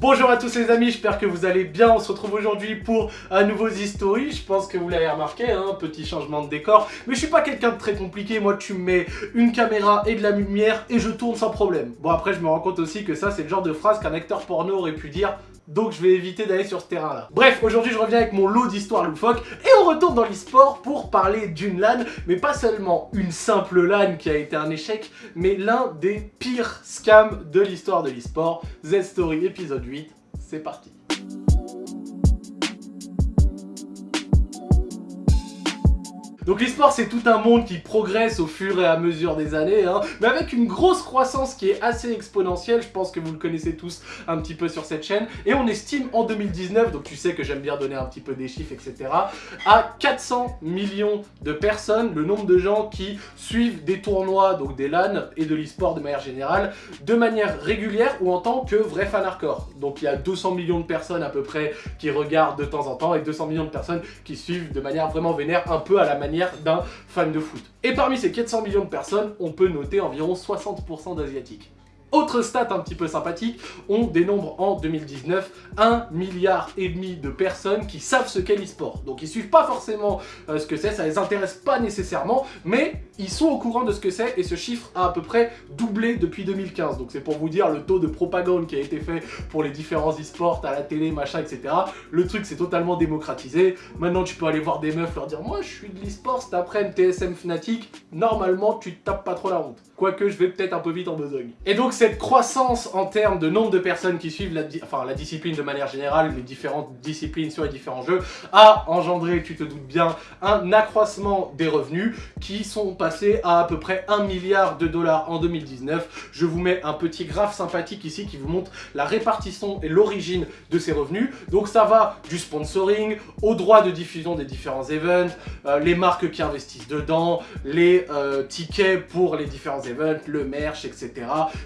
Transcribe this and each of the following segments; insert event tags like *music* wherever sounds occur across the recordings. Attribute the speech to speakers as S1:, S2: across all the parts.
S1: Bonjour à tous les amis, j'espère que vous allez bien. On se retrouve aujourd'hui pour un nouveau History. Je pense que vous l'avez remarqué, hein, petit changement de décor. Mais je suis pas quelqu'un de très compliqué. Moi, tu me mets une caméra et de la lumière et je tourne sans problème. Bon, après, je me rends compte aussi que ça, c'est le genre de phrase qu'un acteur porno aurait pu dire donc je vais éviter d'aller sur ce terrain-là. Bref, aujourd'hui je reviens avec mon lot d'histoires loufoques et on retourne dans l'e-sport pour parler d'une LAN, mais pas seulement une simple LAN qui a été un échec, mais l'un des pires scams de l'histoire de l'e-sport. Z-Story épisode 8, c'est parti. Donc l'e-sport c'est tout un monde qui progresse au fur et à mesure des années, hein, mais avec une grosse croissance qui est assez exponentielle, je pense que vous le connaissez tous un petit peu sur cette chaîne, et on estime en 2019, donc tu sais que j'aime bien donner un petit peu des chiffres, etc., à 400 millions de personnes, le nombre de gens qui suivent des tournois, donc des LAN et de l'e-sport de manière générale, de manière régulière ou en tant que vrai fan hardcore. Donc il y a 200 millions de personnes à peu près qui regardent de temps en temps, et 200 millions de personnes qui suivent de manière vraiment vénère, un peu à la manière d'un fan de foot. Et parmi ces 400 millions de personnes, on peut noter environ 60% d'asiatiques. Autre stat un petit peu sympathique, on dénombre en 2019 1 milliard et demi de personnes qui savent ce qu'est l'e-sport. Donc ils suivent pas forcément euh, ce que c'est, ça les intéresse pas nécessairement, mais ils sont au courant de ce que c'est et ce chiffre a à peu près doublé depuis 2015. Donc c'est pour vous dire le taux de propagande qui a été fait pour les différents e-sports à la télé, machin, etc. Le truc c'est totalement démocratisé. Maintenant tu peux aller voir des meufs leur dire moi je suis de l'e-sport après TSM Fnatic, normalement tu te tapes pas trop la honte. Quoique je vais peut-être un peu vite en besogne. Et donc cette croissance en termes de nombre de personnes qui suivent la, la discipline de manière générale, les différentes disciplines sur les différents jeux, a engendré, tu te doutes bien, un accroissement des revenus qui sont passés à à peu près 1 milliard de dollars en 2019. Je vous mets un petit graphe sympathique ici qui vous montre la répartition et l'origine de ces revenus. Donc ça va du sponsoring, au droit de diffusion des différents events, euh, les marques qui investissent dedans, les euh, tickets pour les différents events, le merch, etc.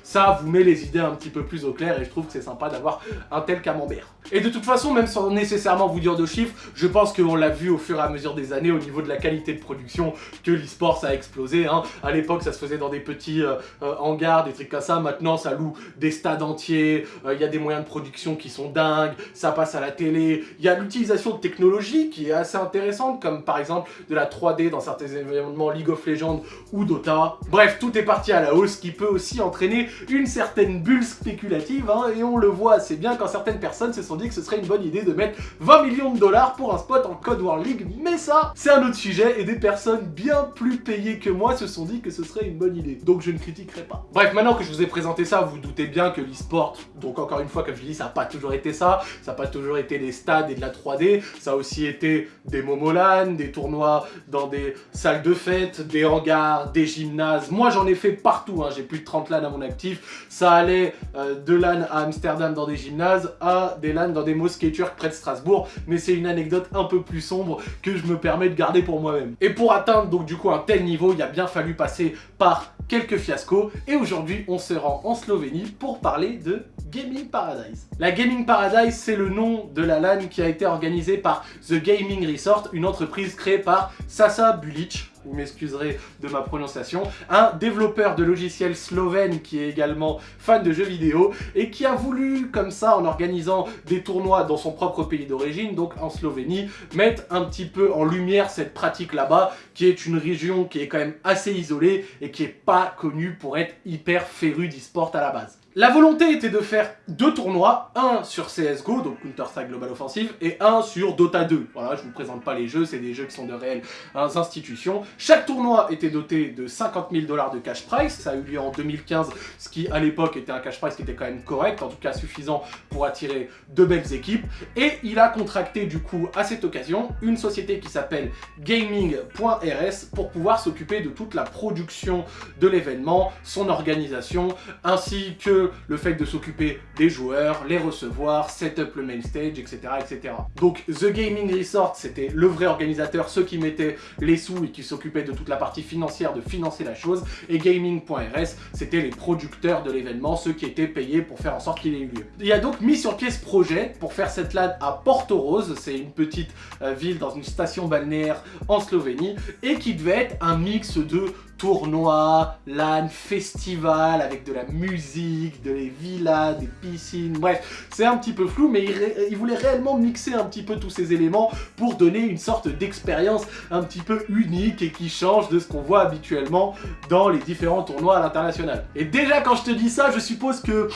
S1: Ça vous met les idées un petit peu plus au clair et je trouve que c'est sympa d'avoir un tel camembert. Et de toute façon, même sans nécessairement vous dire de chiffres, je pense qu'on l'a vu au fur et à mesure des années au niveau de la qualité de production que l'e-sport a explosé. Hein. À l'époque, ça se faisait dans des petits euh, euh, hangars, des trucs comme ça. Maintenant, ça loue des stades entiers. Euh, il y a des moyens de production qui sont dingues. Ça passe à la télé. Il y a l'utilisation de technologies qui est assez intéressante, comme par exemple de la 3D dans certains événements League of Legends ou Dota. Bref, tout est parti à la hausse, qui peut aussi entraîner une certaine bulle spéculative. Hein, et on le voit assez bien quand certaines personnes se sont dit que ce serait une bonne idée de mettre 20 millions de dollars pour un spot en Code War League, mais ça, c'est un autre sujet, et des personnes bien plus payées que moi se sont dit que ce serait une bonne idée. Donc je ne critiquerai pas. Bref, maintenant que je vous ai présenté ça, vous, doutez bien que l'e-sport, donc encore une fois, comme je dis, ça n'a pas toujours été ça, ça n'a pas toujours été des stades et de la 3D, ça a aussi été des momolan, des tournois dans des salles de fête, des hangars, des gymnases. Moi, j'en ai fait partout, hein. j'ai plus de 30 LAN à mon actif. Ça allait euh, de LAN à Amsterdam dans des gymnases à des LAN dans des mosquées turques près de Strasbourg, mais c'est une anecdote un peu plus sombre que je me permets de garder pour moi-même. Et pour atteindre donc du coup un tel niveau, il a bien fallu passer par quelques fiascos, et aujourd'hui on se rend en Slovénie pour parler de Gaming Paradise. La Gaming Paradise, c'est le nom de la LAN qui a été organisée par The Gaming Resort, une entreprise créée par Sasa Bulic, vous m'excuserez de ma prononciation, un développeur de logiciels slovène qui est également fan de jeux vidéo et qui a voulu, comme ça, en organisant des tournois dans son propre pays d'origine, donc en Slovénie, mettre un petit peu en lumière cette pratique là-bas, qui est une région qui est quand même assez isolée et qui est pas connue pour être hyper férue d'e-sport à la base. La volonté était de faire deux tournois, un sur CSGO, donc Counter-Strike Global Offensive, et un sur Dota 2. Voilà, je vous présente pas les jeux, c'est des jeux qui sont de réelles institutions. Chaque tournoi était doté de 50 000 dollars de cash price, ça a eu lieu en 2015, ce qui à l'époque était un cash price qui était quand même correct, en tout cas suffisant pour attirer de belles équipes. Et il a contracté du coup à cette occasion une société qui s'appelle Gaming.rs pour pouvoir s'occuper de toute la production de l'événement, son organisation, ainsi que le fait de s'occuper des joueurs, les recevoir, setup le main stage, etc. etc. Donc The Gaming Resort, c'était le vrai organisateur, ceux qui mettaient les sous et qui s'occupaient de toute la partie financière, de financer la chose, et Gaming.rs, c'était les producteurs de l'événement, ceux qui étaient payés pour faire en sorte qu'il ait eu lieu. Il a donc mis sur pied ce projet pour faire cette LAN à Porto Rose, c'est une petite euh, ville dans une station balnéaire en Slovénie, et qui devait être un mix de tournoi, LAN, festival, avec de la musique, de les villas, des piscines, bref, c'est un petit peu flou, mais il, voulait réellement mixer un petit peu tous ces éléments pour donner une sorte d'expérience un petit peu unique et qui change de ce qu'on voit habituellement dans les différents tournois à l'international. Et déjà quand je te dis ça, je suppose que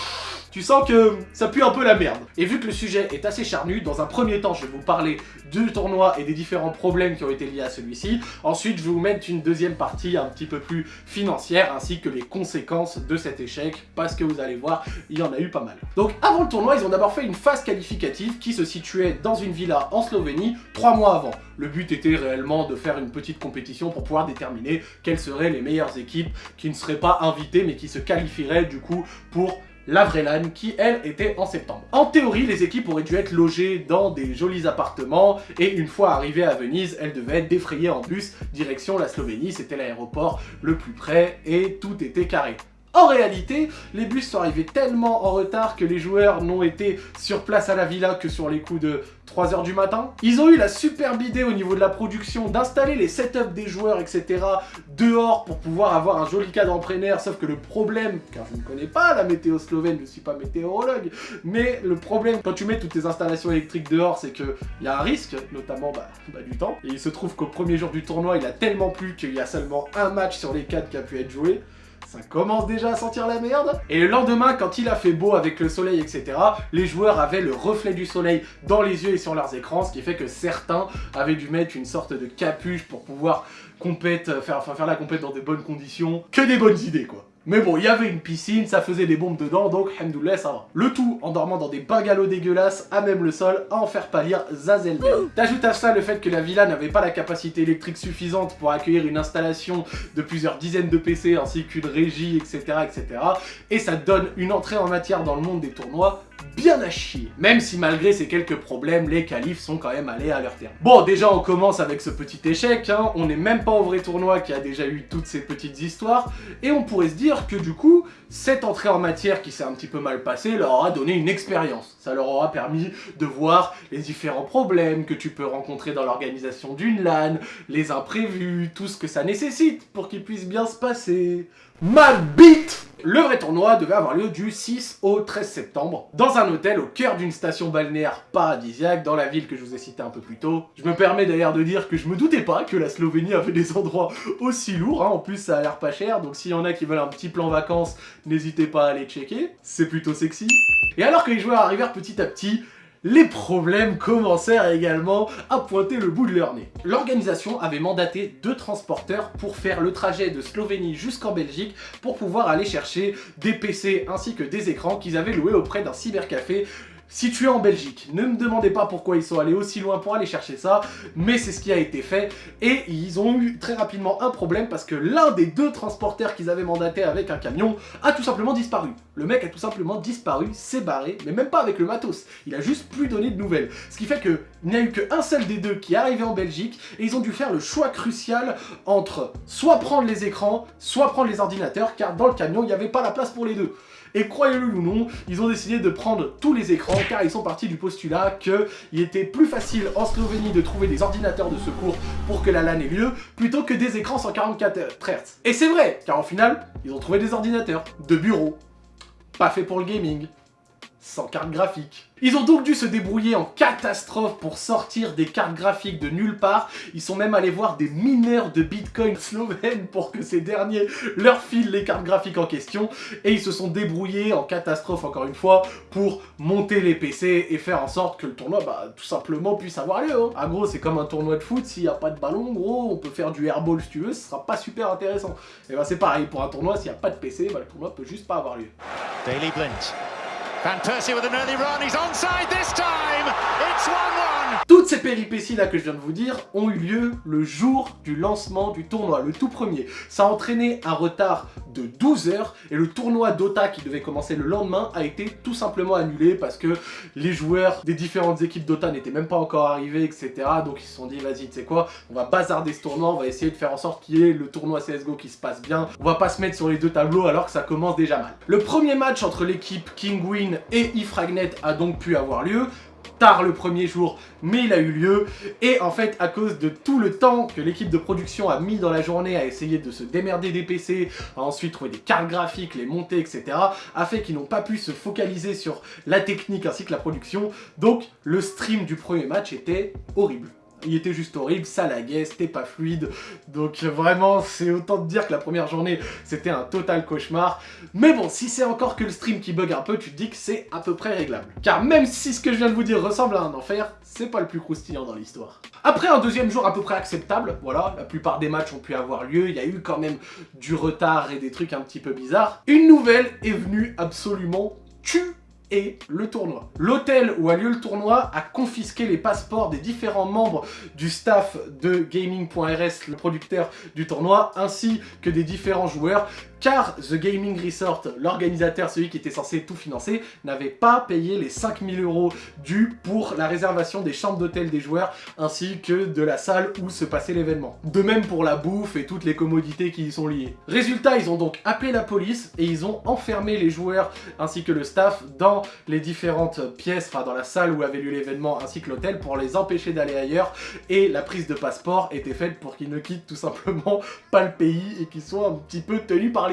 S1: tu sens que ça pue un peu la merde. Et vu que le sujet est assez charnu, dans un premier temps, je vais vous parler du tournoi et des différents problèmes qui ont été liés à celui-ci. Ensuite, je vais vous mettre une deuxième partie un petit peu plus financière, ainsi que les conséquences de cet échec, parce que vous allez voir, il y en a eu pas mal. Donc avant le tournoi, ils ont d'abord fait une phase qualificative qui se situait dans une villa en Slovénie, trois mois avant. Le but était réellement de faire une petite compétition pour pouvoir déterminer quelles seraient les meilleures équipes qui ne seraient pas invitées, mais qui se qualifieraient du coup pour la vraie LAN, qui elle était en septembre. En théorie, les équipes auraient dû être logées dans des jolis appartements, et une fois arrivées à Venise, elles devaient être défrayées en bus, direction la Slovénie, c'était l'aéroport le plus près, et tout était carré. En réalité, les bus sont arrivés tellement en retard que les joueurs n'ont été sur place à la villa que sur les coups de 3h du matin. Ils ont eu la superbe idée au niveau de la production d'installer les setups des joueurs, etc. dehors pour pouvoir avoir un joli cadre en plein sauf que le problème, car je ne connais pas la météo slovène, je ne suis pas météorologue, mais le problème quand tu mets toutes tes installations électriques dehors, c'est qu'il y a un risque, notamment bah, du temps. Et il se trouve qu'au premier jour du tournoi, il a tellement plu qu'il y a seulement un match sur les 4 qui a pu être joué ça commence déjà à sentir la merde. Et le lendemain, quand il a fait beau avec le soleil, etc., les joueurs avaient le reflet du soleil dans les yeux et sur leurs écrans, ce qui fait que certains avaient dû mettre une sorte de capuche pour pouvoir compète, faire, faire la compète dans des bonnes conditions. Que des bonnes idées, quoi. Mais bon, il y avait une piscine, ça faisait des bombes dedans, donc hamdoulah, ça va. Le tout en dormant dans des bungalows dégueulasses, à même le sol, à en faire pâlir Zazelberg. T'ajoutes à ça le fait que la villa n'avait pas la capacité électrique suffisante pour accueillir une installation de plusieurs dizaines de PC, ainsi qu'une régie, etc., etc. Et ça donne une entrée en matière dans le monde des tournois bien à chier. Même si malgré ces quelques problèmes, les qualifs sont quand même allés à leur terme. Bon, déjà on commence avec ce petit échec, hein. on n'est même pas au vrai tournoi qui a déjà eu toutes ces petites histoires, et on pourrait se dire que du coup, cette entrée en matière qui s'est un petit peu mal passée leur aura donné une expérience. Ça leur aura permis de voir les différents problèmes que tu peux rencontrer dans l'organisation d'une LAN, les imprévus, tout ce que ça nécessite pour qu'il puisse bien se passer. Ma bite le vrai tournoi devait avoir lieu du 6 au 13 septembre, dans un hôtel au cœur d'une station balnéaire paradisiaque dans la ville que je vous ai citée un peu plus tôt. Je me permets d'ailleurs de dire que je me doutais pas que la Slovénie avait des endroits aussi lourds, hein. en plus ça a l'air pas cher, donc s'il y en a qui veulent un petit plan vacances, n'hésitez pas à aller checker, c'est plutôt sexy. Et alors que les joueurs arrivèrent petit à petit, les problèmes commencèrent également à pointer le bout de leur nez. L'organisation avait mandaté deux transporteurs pour faire le trajet de Slovénie jusqu'en Belgique pour pouvoir aller chercher des PC ainsi que des écrans qu'ils avaient loués auprès d'un cybercafé situé en Belgique. Ne me demandez pas pourquoi ils sont allés aussi loin pour aller chercher ça, mais c'est ce qui a été fait. Et ils ont eu très rapidement un problème parce que l'un des deux transporteurs qu'ils avaient mandaté avec un camion a tout simplement disparu. Le mec a tout simplement disparu, s'est barré, mais même pas avec le matos. Il a juste plus donné de nouvelles. Ce qui fait qu'il n'y a eu qu'un seul des deux qui est arrivé en Belgique et ils ont dû faire le choix crucial entre soit prendre les écrans, soit prendre les ordinateurs, car dans le camion, il n'y avait pas la place pour les deux. Et croyez-le ou non, ils ont décidé de prendre tous les écrans car ils sont partis du postulat qu'il était plus facile en Slovénie de trouver des ordinateurs de secours pour que la LAN ait lieu plutôt que des écrans 144 Hz. Et c'est vrai, car au final, ils ont trouvé des ordinateurs de bureau, pas fait pour le gaming, sans carte graphique. Ils ont donc dû se débrouiller en catastrophe pour sortir des cartes graphiques de nulle part. Ils sont même allés voir des mineurs de bitcoin *laughs* slovènes pour que ces derniers leur filent les cartes graphiques en question. Et ils se sont débrouillés en catastrophe encore une fois pour monter les PC et faire en sorte que le tournoi bah, tout simplement puisse avoir lieu. Hein. Gros c'est comme un tournoi de foot, s'il n'y a pas de ballon gros on peut faire du airball si tu veux, ce sera pas super intéressant. Et bah c'est pareil pour un tournoi, s'il n'y a pas de PC, bah, le tournoi peut juste pas avoir lieu. Daily Blint. Van Persie with an early run, he's onside this time! It's 1-1! Toutes ces péripéties là que je viens de vous dire ont eu lieu le jour du lancement du tournoi, le tout premier. Ça a entraîné un retard de 12 heures et le tournoi Dota qui devait commencer le lendemain a été tout simplement annulé parce que les joueurs des différentes équipes Dota n'étaient même pas encore arrivés, etc. Donc ils se sont dit, vas-y, tu sais quoi, on va bazarder ce tournoi, on va essayer de faire en sorte qu'il y ait le tournoi CSGO qui se passe bien. On va pas se mettre sur les deux tableaux alors que ça commence déjà mal. Le premier match entre l'équipe Et Ifragnet a donc pu avoir lieu. tard le premier jour, mais il a eu lieu. Et en fait, à cause de tout le temps que l'équipe de production a mis dans la journée à essayer de se démerder des PC, à ensuite trouver des cartes graphiques, les monter, etc., a fait qu'ils n'ont pas pu se focaliser sur la technique ainsi que la production. Donc, le stream du premier match était horrible il était juste horrible, ça laguait, c'était pas fluide, donc vraiment c'est autant de dire que la première journée c'était un total cauchemar, mais bon si c'est encore que le stream qui bug un peu, tu te dis que c'est à peu près réglable. Car même si ce que je viens de vous dire ressemble à un enfer, c'est pas le plus croustillant dans l'histoire. Après un deuxième jour à peu près acceptable, voilà, la plupart des matchs ont pu avoir lieu, il y a eu quand même du retard et des trucs un petit peu bizarres, une nouvelle est venue absolument tuer et le tournoi. L'hôtel où a lieu le tournoi a confisqué les passeports des différents membres du staff de Gaming.rs, le producteur du tournoi, ainsi que des différents joueurs, car The Gaming Resort, l'organisateur, celui qui était censé tout financer, n'avait pas payé les 5000 euros dus pour la réservation des chambres d'hôtel des joueurs, ainsi que de la salle où se passait l'événement. De même pour la bouffe et toutes les commodités qui y sont liées. Résultat, ils ont donc appelé la police et ils ont enfermé les joueurs ainsi que le staff dans les différentes pièces, enfin dans la salle où avait lieu l'événement ainsi que l'hôtel pour les empêcher d'aller ailleurs et la prise de passeport était faite pour qu'ils ne quittent tout simplement pas le pays et qu'ils soient un petit peu tenus par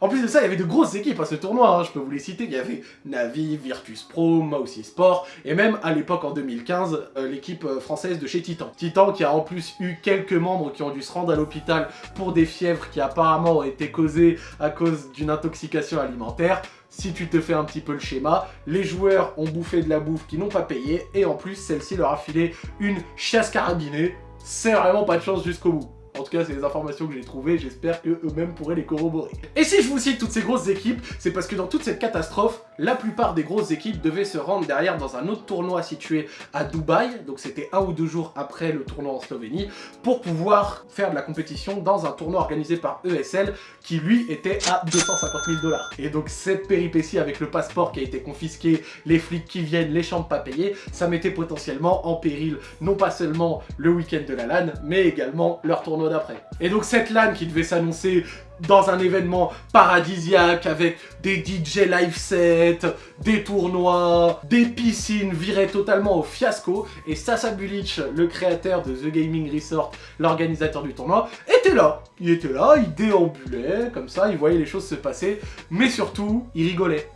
S1: En plus de ça, il y avait de grosses équipes à ce tournoi, hein. je peux vous les citer, il y avait Navi, Virtus Pro, Mousy Sport, et même à l'époque en 2015, euh, l'équipe euh, française de chez Titan. Titan qui a en plus eu quelques membres qui ont dû se rendre à l'hôpital pour des fièvres qui apparemment ont été causées à cause d'une intoxication alimentaire si tu te fais un petit peu le schéma, les joueurs ont bouffé de la bouffe qu'ils n'ont pas payé, et en plus, celle-ci leur a filé une chasse carabinée. C'est vraiment pas de chance jusqu'au bout. En tout cas, c'est les informations que j'ai trouvées, j'espère que eux-mêmes pourraient les corroborer. Et si je vous cite toutes ces grosses équipes, c'est parce que dans toute cette catastrophe, la plupart des grosses équipes devaient se rendre derrière dans un autre tournoi situé à Dubaï, donc c'était un ou deux jours après le tournoi en Slovénie, pour pouvoir faire de la compétition dans un tournoi organisé par ESL, qui lui était à 250 000 dollars. Et donc cette péripétie avec le passeport qui a été confisqué, les flics qui viennent, les chambres pas payées, ça mettait potentiellement en péril non pas seulement le week-end de la LAN, mais également leur tournoi Et donc cette LAN qui devait s'annoncer dans un événement paradisiaque avec des DJ live sets, des tournois, des piscines virait totalement au fiasco et Sasa Bulic, le créateur de The Gaming Resort, l'organisateur du tournoi, était là. Il était là, il déambulait comme ça, il voyait les choses se passer, mais surtout, il rigolait.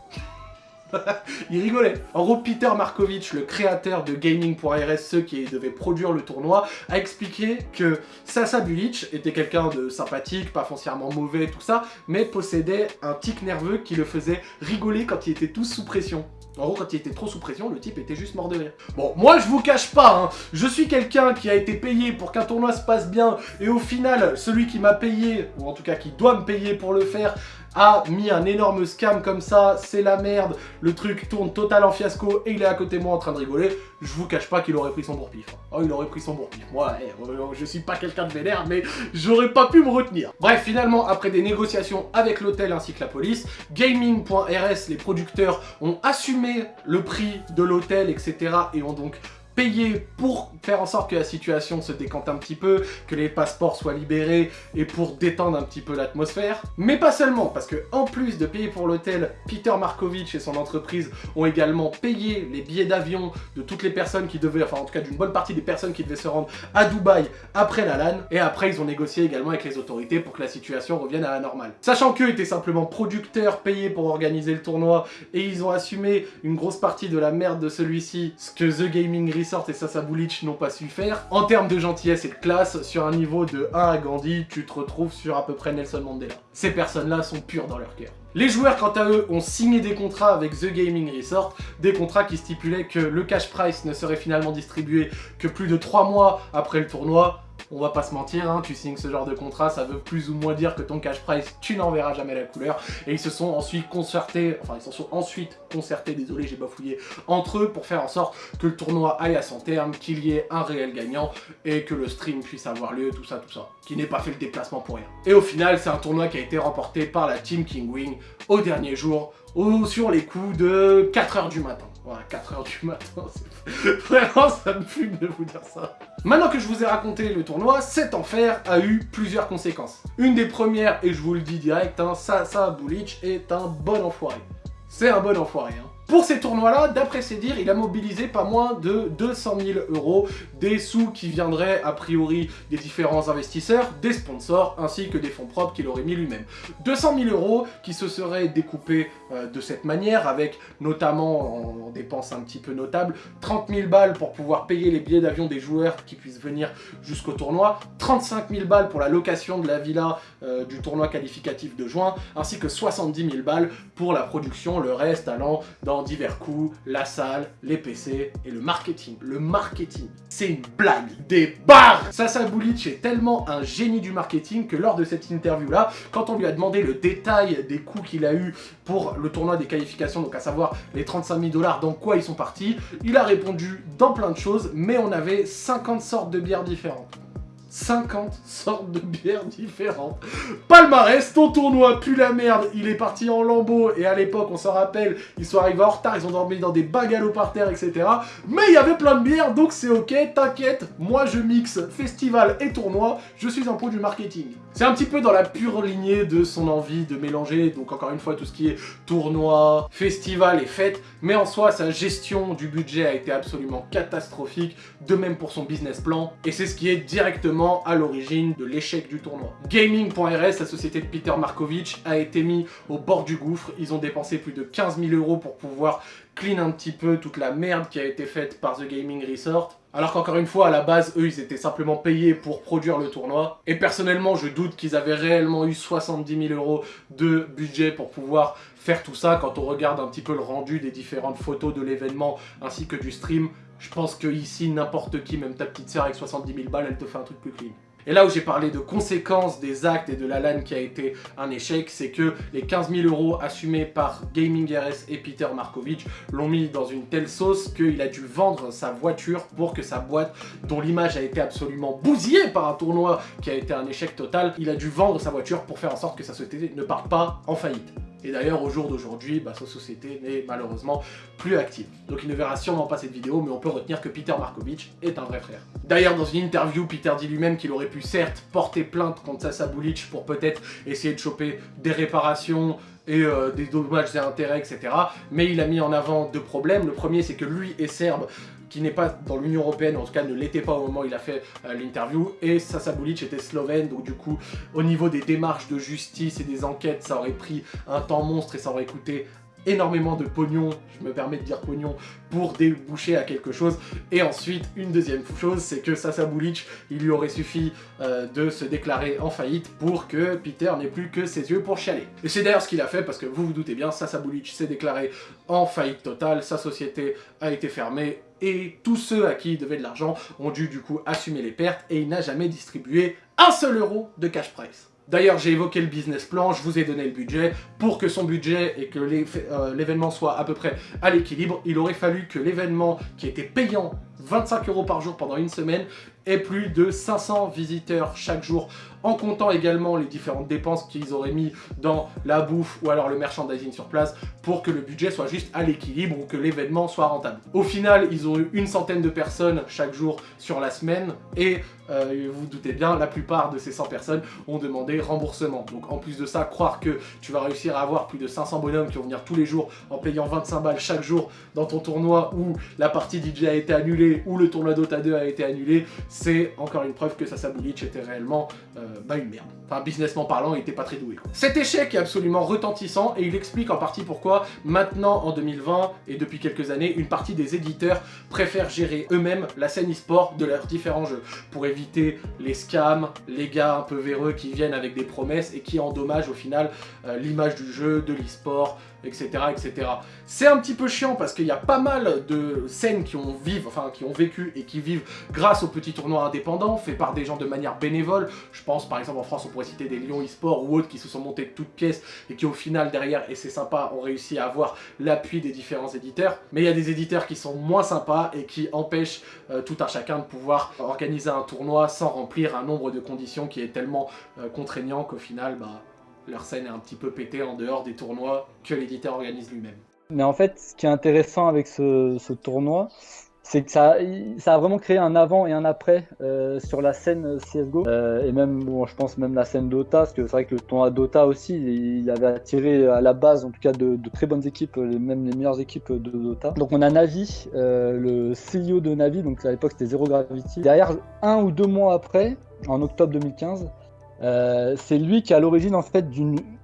S1: *laughs* il rigolait. En gros, Peter Markovich, le créateur de Gaming.rs, ceux qui devaient produire le tournoi, a expliqué que Sasa Bulic était quelqu'un de sympathique, pas foncièrement mauvais, tout ça, mais possédait un tic nerveux qui le faisait rigoler quand il était tous sous pression. En gros, quand il était trop sous pression, le type était juste mort de rire. Bon, moi, je vous cache pas, hein, je suis quelqu'un qui a été payé pour qu'un tournoi se passe bien, et au final, celui qui m'a payé, ou en tout cas qui doit me payer pour le faire, a mis un énorme scam comme ça, c'est la merde, le truc tourne total en fiasco et il est à côté de moi en train de rigoler, je vous cache pas qu'il aurait pris son bourre-pif. Oh, il aurait pris son bourre-pif. Moi, eh, je suis pas quelqu'un de vénère, mais j'aurais pas pu me retenir. Bref, finalement, après des négociations avec l'hôtel ainsi que la police, Gaming.rs, les producteurs, ont assumé le prix de l'hôtel, etc. et ont donc payer pour faire en sorte que la situation se décante un petit peu, que les passeports soient libérés et pour détendre un petit peu l'atmosphère. Mais pas seulement, parce que en plus de payer pour l'hôtel, Peter Markovitch et son entreprise ont également payé les billets d'avion de toutes les personnes qui devaient, enfin en tout cas d'une bonne partie des personnes qui devaient se rendre à Dubaï après la LAN. Et après, ils ont négocié également avec les autorités pour que la situation revienne à la normale. Sachant qu'eux étaient simplement producteurs payés pour organiser le tournoi et ils ont assumé une grosse partie de la merde de celui-ci, ce que The Gaming et Sasa Bulic n'ont pas su faire. En termes de gentillesse et de classe, sur un niveau de 1 à Gandhi, tu te retrouves sur à peu près Nelson Mandela. Ces personnes-là sont pures dans leur cœur. Les joueurs, quant à eux, ont signé des contrats avec The Gaming Resort, des contrats qui stipulaient que le cash price ne serait finalement distribué que plus de 3 mois après le tournoi, on va pas se mentir, hein, tu signes ce genre de contrat, ça veut plus ou moins dire que ton cash price, tu n'en verras jamais la couleur. Et ils se sont ensuite concertés, enfin ils se sont ensuite concertés, désolé j'ai bafouillé, entre eux pour faire en sorte que le tournoi aille à son terme, qu'il y ait un réel gagnant et que le stream puisse avoir lieu, tout ça, tout ça. Qui n'ait pas fait le déplacement pour rien. Et au final, c'est un tournoi qui a été remporté par la Team King Wing au dernier jour, sur les coups de 4h du matin. Voilà, 4h du matin, *laughs* vraiment ça me fume de vous dire ça. Maintenant que je vous ai raconté le tournoi, cet enfer a eu plusieurs conséquences. Une des premières, et je vous le dis direct, hein, ça, ça, Bulich est un bon enfoiré. C'est un bon enfoiré, hein. Pour ces tournois-là, d'après ses dires, il a mobilisé pas moins de 200 000 euros, des sous qui viendraient a priori des différents investisseurs, des sponsors, ainsi que des fonds propres qu'il aurait mis lui-même. 200 000 euros qui se seraient découpés euh, de cette manière, avec notamment, en, dépenses un petit peu notables, 30 000 balles pour pouvoir payer les billets d'avion des joueurs qui puissent venir jusqu'au tournoi, 35 000 balles pour la location de la villa euh, du tournoi qualificatif de juin, ainsi que 70 000 balles pour la production, le reste allant dans divers coûts, la salle, les PC et le marketing. Le marketing, c'est une blague, des barres Sasa Bulic est tellement un génie du marketing que lors de cette interview-là, quand on lui a demandé le détail des coûts qu'il a eu pour le tournoi des qualifications, donc à savoir les 35 000 dollars, dans quoi ils sont partis, il a répondu dans plein de choses, mais on avait 50 sortes de bières différentes. 50 sortes de bières différentes. Palmarès, ton tournoi pue la merde, il est parti en lambeaux, et à l'époque, on s'en rappelle, ils sont arrivés en retard, ils ont dormi dans des bungalows par terre, etc. Mais il y avait plein de bières, donc c'est ok, t'inquiète, moi je mixe festival et tournoi, je suis un pro du marketing. C'est un petit peu dans la pure lignée de son envie de mélanger, donc encore une fois, tout ce qui est tournoi, festival et fête, mais en soi, sa gestion du budget a été absolument catastrophique, de même pour son business plan, et c'est ce qui est directement à l'origine de l'échec du tournoi. Gaming.rs, la société de Peter Markovich, a été mis au bord du gouffre. Ils ont dépensé plus de 15 000 euros pour pouvoir clean un petit peu toute la merde qui a été faite par The Gaming Resort. Alors qu'encore une fois, à la base, eux, ils étaient simplement payés pour produire le tournoi. Et personnellement, je doute qu'ils avaient réellement eu 70 000 euros de budget pour pouvoir faire tout ça. Quand on regarde un petit peu le rendu des différentes photos de l'événement ainsi que du stream, je pense que ici, n'importe qui, même ta petite sœur avec 70 000 balles, elle te fait un truc plus clean. Et là où j'ai parlé de conséquences des actes et de la LAN qui a été un échec, c'est que les 15 000 euros assumés par Gaming RS et Peter Markovich l'ont mis dans une telle sauce qu'il a dû vendre sa voiture pour que sa boîte, dont l'image a été absolument bousillée par un tournoi qui a été un échec total, il a dû vendre sa voiture pour faire en sorte que sa société ne parte pas en faillite. Et d'ailleurs, au jour d'aujourd'hui, bah, sa société n'est malheureusement plus active. Donc il ne verra sûrement pas cette vidéo, mais on peut retenir que Peter Markovich est un vrai frère. D'ailleurs, dans une interview, Peter dit lui-même qu'il aurait pu certes porter plainte contre Sasa Bulic pour peut-être essayer de choper des réparations, et euh, des dommages et intérêts, etc. Mais il a mis en avant deux problèmes. Le premier, c'est que lui est serbe, qui n'est pas dans l'Union Européenne, en tout cas ne l'était pas au moment où il a fait euh, l'interview, et Sasa Bulic était slovène, donc du coup, au niveau des démarches de justice et des enquêtes, ça aurait pris un temps monstre et ça aurait coûté énormément de pognon, je me permets de dire pognon, pour déboucher à quelque chose. Et ensuite, une deuxième chose, c'est que Sasa Bulic, il lui aurait suffi euh, de se déclarer en faillite pour que Peter n'ait plus que ses yeux pour chialer. Et c'est d'ailleurs ce qu'il a fait, parce que vous vous doutez bien, Sasa Bulic s'est déclaré en faillite totale, sa société a été fermée, et tous ceux à qui il devait de l'argent ont dû du coup assumer les pertes, et il n'a jamais distribué un seul euro de cash price. D'ailleurs, j'ai évoqué le business plan, je vous ai donné le budget. Pour que son budget et que euh, l'événement soit à peu près à l'équilibre, il aurait fallu que l'événement qui était payant 25 euros par jour pendant une semaine ait plus de 500 visiteurs chaque jour en comptant également les différentes dépenses qu'ils auraient mis dans la bouffe ou alors le merchandising sur place pour que le budget soit juste à l'équilibre ou que l'événement soit rentable. Au final, ils ont eu une centaine de personnes chaque jour sur la semaine et euh, vous, vous doutez bien, la plupart de ces 100 personnes ont demandé remboursement. Donc en plus de ça, croire que tu vas réussir à avoir plus de 500 bonhommes qui vont venir tous les jours en payant 25 balles chaque jour dans ton tournoi où la partie DJ a été annulée ou le tournoi Dota 2 a été annulé, c'est encore une preuve que Sasa Bulic était réellement euh, bah une merde. Enfin, businessment parlant, il était pas très doué. Cet échec est absolument retentissant et il explique en partie pourquoi maintenant, en 2020 et depuis quelques années, une partie des éditeurs préfèrent gérer eux-mêmes la scène e-sport de leurs différents jeux pour éviter les scams, les gars un peu véreux qui viennent avec des promesses et qui endommagent au final euh, l'image du jeu, de l'e-sport, etc. etc. C'est un petit peu chiant parce qu'il y a pas mal de scènes qui ont, vivent, enfin, qui ont vécu et qui vivent grâce aux petits tournois indépendants, faits par des gens de manière bénévole. Je pense par exemple en France on pourrait citer des Lyon eSport ou autres qui se sont montés de toutes pièces et qui au final derrière, et c'est sympa, ont réussi à avoir l'appui des différents éditeurs. Mais il y a des éditeurs qui sont moins sympas et qui empêchent euh, tout un chacun de pouvoir organiser un tournoi sans remplir un nombre de conditions qui est tellement euh, contraignant qu'au final, bah, leur scène est un petit peu pétée en dehors des tournois que l'éditeur organise lui-même.
S2: Mais en fait, ce qui est intéressant avec ce, tournoi, c'est que ça, ça a vraiment créé un avant et un après euh, sur la scène CSGO. Euh, et même, bon, je pense même la scène Dota, parce que c'est vrai que le tournoi Dota aussi, il avait attiré à la base, en tout cas, de, très bonnes équipes, même les meilleures équipes de Dota. Donc on a Navi, euh, le CEO de Navi, donc à l'époque c'était Zero Gravity. Derrière, un ou deux mois après, en octobre 2015, c'est lui qui est à l'origine en fait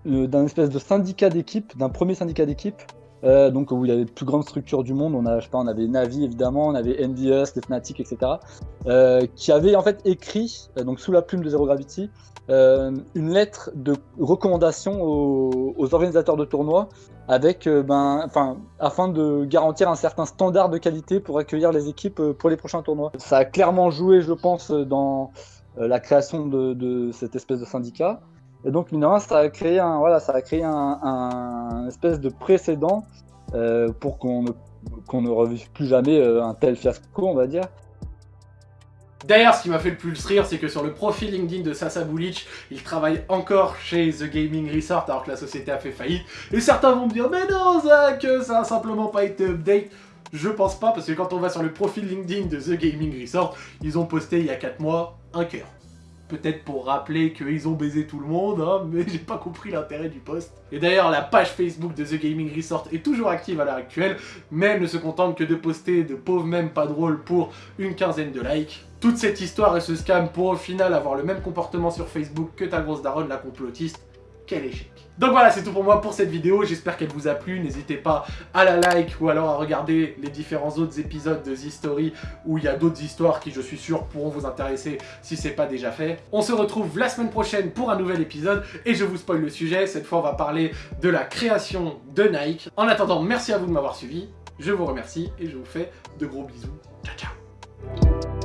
S2: d'un espèce de syndicat d'équipe, d'un premier syndicat d'équipe euh, donc où il y avait les plus grandes structures du monde. On, a, je sais pas, on avait Navi évidemment, on avait NDS, les Fnatic, etc. Euh, qui avait en fait écrit, euh, donc sous la plume de Zero Gravity, une lettre de recommandation aux, organisateurs de tournois avec, ben, afin de garantir un certain standard de qualité pour accueillir les équipes pour les prochains tournois. Ça a clairement joué, je pense, dans la création de cette espèce de syndicat. Et donc, mine ça a créé un, voilà, ça a créé un, espèce de précédent euh, pour qu'on ne, revive plus jamais euh, un tel fiasco, on va dire.
S1: D'ailleurs, ce qui m'a fait le plus rire, c'est que sur le profil LinkedIn de Sasa Bulic, il travaille encore chez The Gaming Resort alors que la société a fait faillite. Et certains vont me dire, mais non Zach, ça a simplement pas été update. Je pense pas, parce que quand on va sur le profil LinkedIn de The Gaming Resort, ils ont posté il y a 4 mois un cœur peut-être pour rappeler qu'ils ont baisé tout le monde, hein, *laughs* mais j'ai pas compris l'intérêt du post. Et d'ailleurs, la page Facebook de The Gaming Resort est toujours active à l'heure actuelle, mais elle ne se contente que de poster de pauvres mèmes pas drôles pour une quinzaine de likes. Toute cette histoire et ce scam pour au final avoir le même comportement sur Facebook que ta grosse daronne la complotiste, quel échec. Donc voilà, c'est tout pour moi pour cette vidéo, j'espère qu'elle vous a plu, n'hésitez pas à la like ou alors à regarder les différents autres épisodes de The Story où il y a d'autres histoires qui je suis sûr pourront vous intéresser si c'est pas déjà fait. On se retrouve la semaine prochaine pour un nouvel épisode et je vous spoil le sujet, cette fois on va parler de la création de Nike. En attendant, merci à vous de m'avoir suivi, je vous remercie et je vous fais de gros bisous. Ciao ciao